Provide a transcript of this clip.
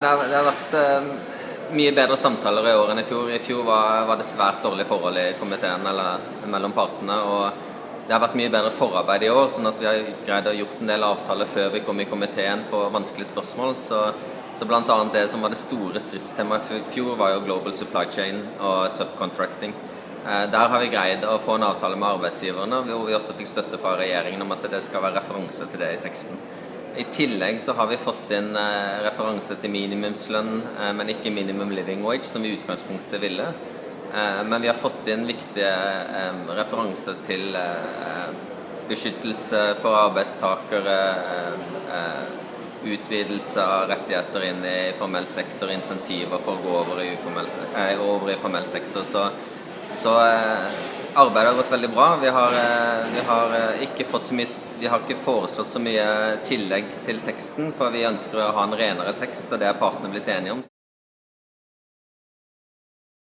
Det har, det har vært eh, mye bedre samtaler i år enn i fjor. I fjor var, var det svært dårlige forhold i komiteen eller mellom partene. og Det har vært mye bedre forarbeid i år, sånn at vi har greid å gjort en del avtaler før vi kom i komiteen på vanskelige spørsmål. Så, så bl.a. det som var det store stridstemaet i fjor, var jo global supply chain og subcontracting. Eh, der har vi greid å få en avtale med arbeidsgiverne, hvor vi også fikk støtte fra regjeringen om at det skal være referanse til det i teksten. I tillegg så har vi fått inn eh, referanse til minimumslønn, eh, men ikke minimum living wage, som vi i utgangspunktet ville. Eh, men vi har fått inn viktige eh, referanser til eh, beskyttelse for arbeidstakere, eh, utvidelse av rettigheter inn i formell sektor, insentiver for å gå over i, formell, over i formell sektor. Så, så eh, arbeidet har gått veldig bra. Vi har, eh, vi har eh, ikke fått så mye vi har ikke foreslått så mye tillegg til teksten, for vi ønsker å ha en renere tekst, og det er partene blitt enige om.